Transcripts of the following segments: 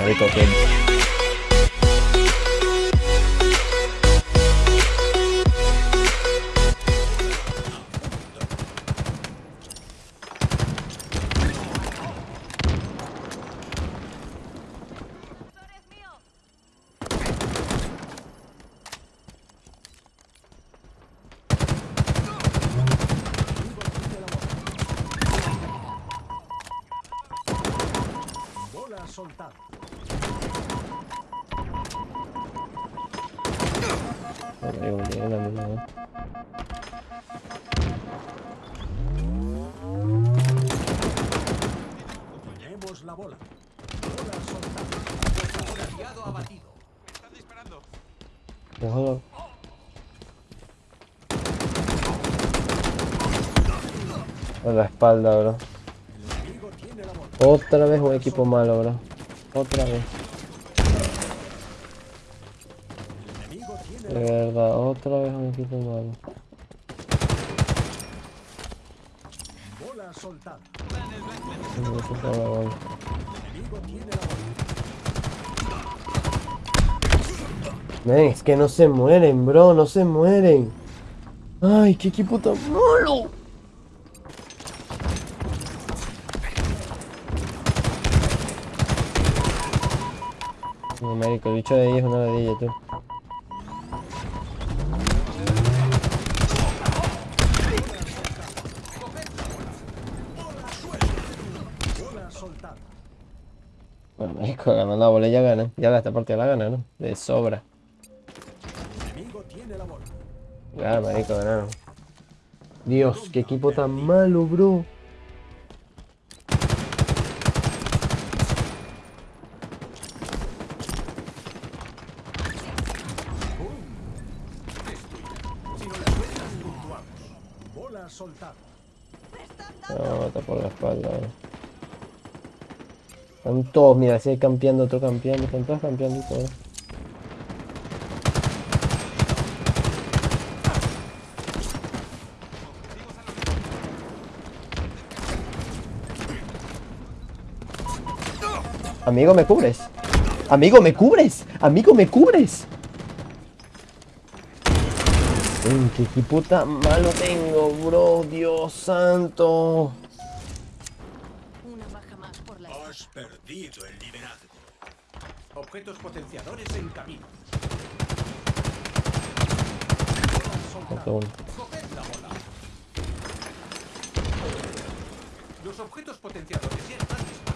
Marico, que... Tenemos la bola. Bola soltada. Aliado abatido. Están disparando. Ojalá. A la espalda, bro. Otra vez un equipo malo, bro. Otra vez. De verdad, otra vez un equipo malo. Bola soltada. Men, es que no se mueren, bro, no se mueren. Ay, qué equipo tan malo. No, marico, el bicho de ahí es una ladilla, tú. Bueno, marico, ganando la bola ya gana. Ya esta partida la gana, ¿no? De sobra. Ya, marico, ganaron. Dios, qué equipo tan malo, bro. No, está por la espalda. Eh. Están todos, mira, si hay campeando, otro campeando, están todos campeando y todo. Amigo, me cubres. Amigo, me cubres. Amigo, me cubres. Uy, qué tan malo tengo, bro. Dios santo. Una baja más por la... Has perdido el liderazgo. Objetos potenciadores en camino. la bola. Los objetos potenciadores ya están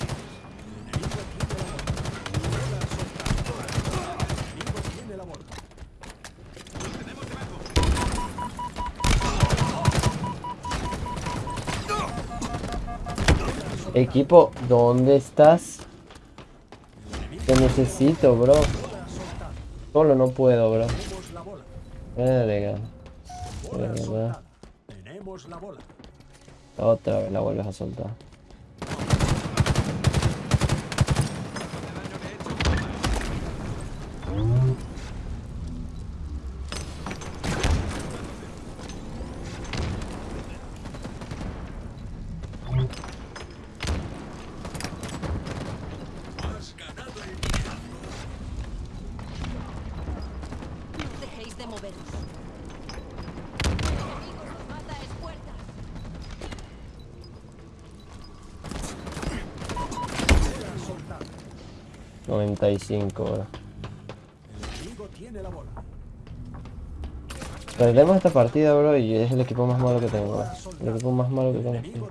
Equipo, ¿dónde estás? Te necesito, bro. Solo no puedo, bro. Verga. Otra vez la vuelves a soltar. 95 ahora. Perdemos esta partida, bro, y es el equipo más malo que tengo. El equipo más malo que tengo.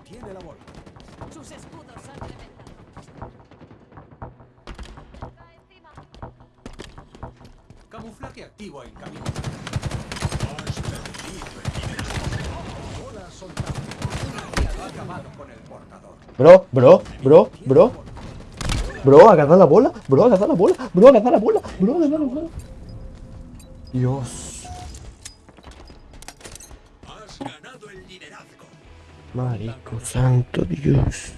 Camuflaje activo en camino. Bro, bro, bro, bro. Bro, agarra la bola. Bro, agarra la bola. Bro, agarra la bola. Bro, agarra la bola. Dios. Marico santo Dios.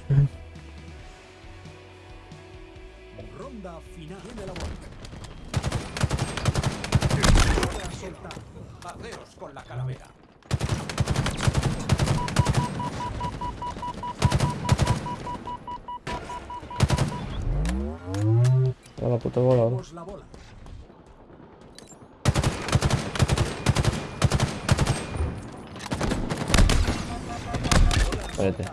Ronda final de la con la calavera. La puta bola, bola. Espérate.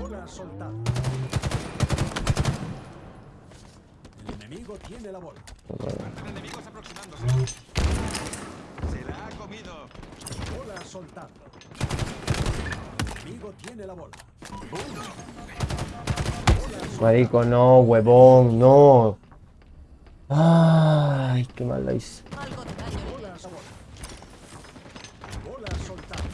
Bola soltada. El enemigo tiene la bola. Enemigos aproximándose. Se la ha comido. Soltada. El enemigo tiene la bola. Marico, no, huevón, no. Ay, qué mal la hice. Algo de daño le Bola a bola. Bola soltada.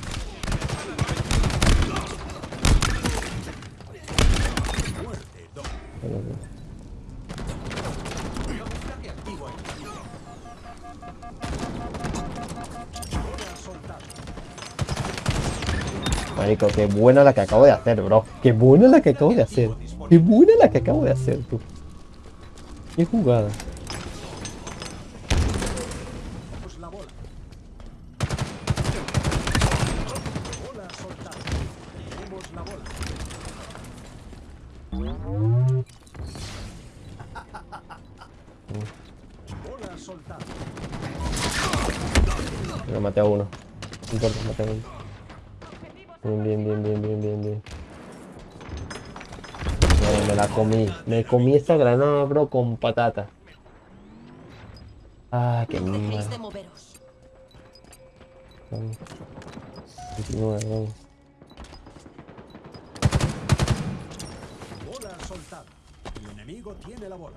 Muerte dos. Camuflaje activo en Bola soltada. Marico, qué buena la que acabo de hacer, bro. Qué buena la que acabo de hacer. Qué buena la que acabo de hacer, tú. Qué jugada. Me maté a uno. No importa, maté a uno. Bien, bien, bien, bien, bien, bien, bien. Me la comí. Me comí esta granada, bro, con patata. Ah, qué No mal. de moveros. Vamos. Continúa, vamos. Bola soltada. El enemigo tiene la bola.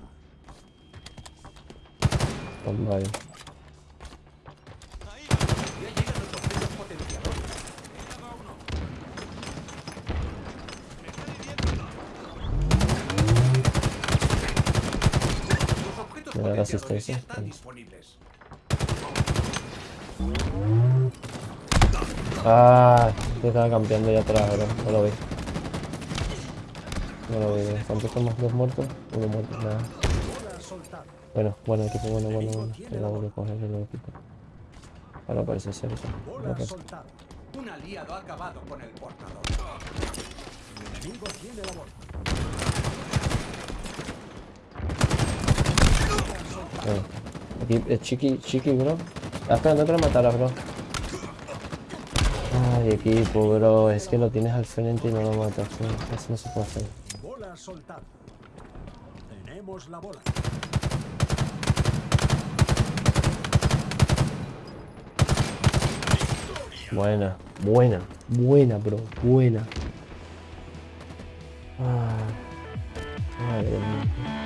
Vamos, vale. Ya llegan los objetos potenciadores. Los objetos Me da la asistencia. Ah, se estaba campeando ya atrás, bro. No lo vi. No lo vi. ¿Cuántos somos? ¿Dos muertos? Uno muerto, nada. Bueno, bueno equipo, bueno, bueno, bueno. Lado de coger el equipo. Ahora parece ser eso. Un aliado ha acabado con el portador. El enemigo tiene la bola. Bueno, aquí es chiqui, chiqui, bro. Está esperando que lo matara, bro. Ay, equipo, bro. Es que lo tienes al frente y no lo matas. Eso no se puede hacer. Bola soltada. Tenemos la bola. Buena, buena, buena, bro. Buena. Ah, madre mía.